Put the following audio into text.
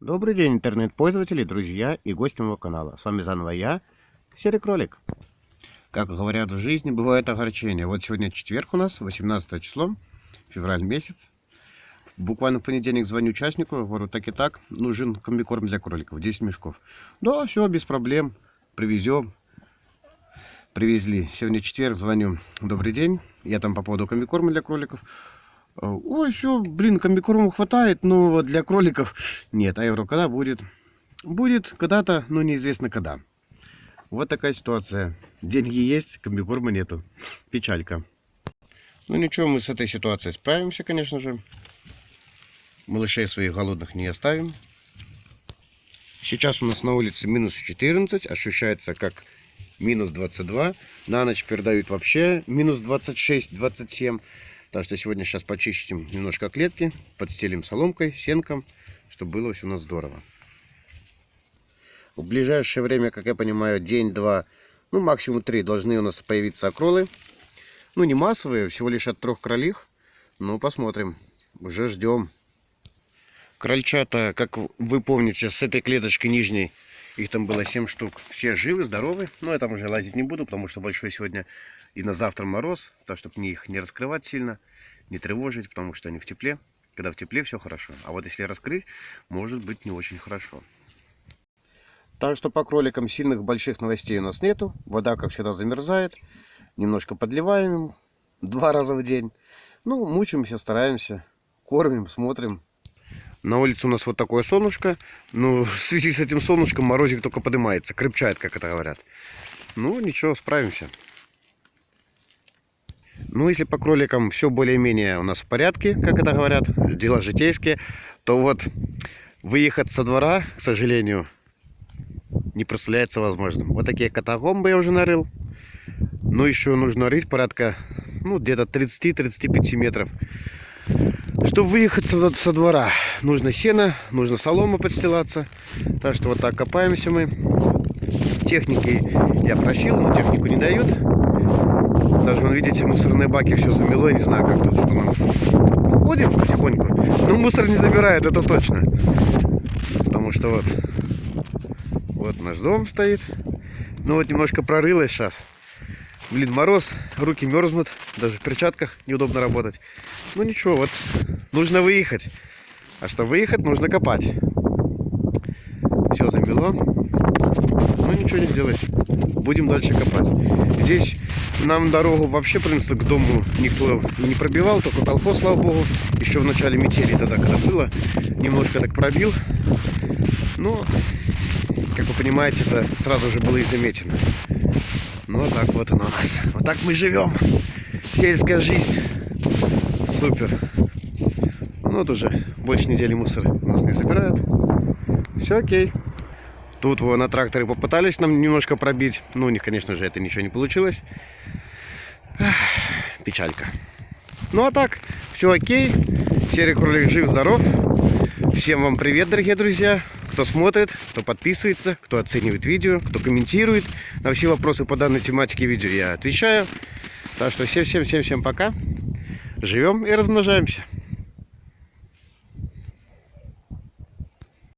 Добрый день, интернет-пользователи, друзья и гости моего канала. С вами заново я, Серый Кролик. Как говорят в жизни, бывает огорчение. Вот сегодня четверг у нас, 18 число, февраль месяц. Буквально в понедельник звоню участнику, говорю, так и так, нужен комбикорм для кроликов, 10 мешков. Да, все, без проблем, привезем. Привезли. Сегодня четверг, звоню, добрый день, я там по поводу комбикорма для кроликов. Ой, все, блин, комбикорму хватает, но для кроликов нет. А евро когда будет? Будет когда-то, но неизвестно когда. Вот такая ситуация. Деньги есть, комбикорма нету. Печалька. Ну ничего, мы с этой ситуацией справимся, конечно же. Малышей своих голодных не оставим. Сейчас у нас на улице минус 14, ощущается как минус 22. На ночь передают вообще минус 26-27. Так что сегодня сейчас почистим немножко клетки, подстелим соломкой, сенком, чтобы было все у нас здорово. В ближайшее время, как я понимаю, день-два, ну максимум три должны у нас появиться окролы. Ну не массовые, всего лишь от трех кролих. Ну посмотрим, уже ждем. Крольчата, как вы помните, с этой клеточкой нижней их там было 7 штук. Все живы, здоровы. Но я там уже лазить не буду, потому что большой сегодня и на завтра мороз. Так, чтобы мне их не раскрывать сильно, не тревожить, потому что они в тепле. Когда в тепле, все хорошо. А вот если раскрыть, может быть не очень хорошо. Так что по кроликам сильных больших новостей у нас нету. Вода, как всегда, замерзает. Немножко подливаем им два раза в день. Ну, мучаемся, стараемся, кормим, смотрим. На улице у нас вот такое солнышко. Ну, в связи с этим солнышком морозик только поднимается. Крепчает, как это говорят. Ну, ничего, справимся. Ну, если по кроликам все более-менее у нас в порядке, как это говорят, дела житейские, то вот выехать со двора, к сожалению, не представляется возможным. Вот такие катагомбы я уже нарыл. Но еще нужно рыть порядка, ну, где-то 30-35 метров. Чтобы выехать со, двора, нужно сено, нужно солома подстилаться. Так что вот так копаемся мы. Техники я просил, но технику не дают. Даже, вон, видите, мусорные баки все замело. Я не знаю, как тут, что нам. Ходим потихоньку. Но мусор не забирает, это точно. Потому что вот, вот наш дом стоит. Ну вот немножко прорылось сейчас. Блин, мороз, руки мерзнут, даже в перчатках неудобно работать. Ну ничего, вот нужно выехать. А что выехать, нужно копать. Все замело. Ну ничего не сделаешь. Будем дальше копать. Здесь нам дорогу вообще, в принципе, к дому никто не пробивал, только колхоз, слава богу. Еще в начале метели тогда, когда было, немножко так пробил. Но, как вы понимаете, это сразу же было и замечено. Ну, вот так вот оно у нас. Вот так мы живем. Сельская жизнь. Супер. Ну, вот уже больше недели мусор нас не забирают. Все окей. Тут вот на тракторе попытались нам немножко пробить. Ну, у них, конечно же, это ничего не получилось. Ах, печалька. Ну, а так, все окей. Серый кролик жив-здоров. Всем вам привет, дорогие друзья кто смотрит, кто подписывается, кто оценивает видео, кто комментирует. На все вопросы по данной тематике видео я отвечаю. Так что всем-всем-всем-всем пока. Живем и размножаемся.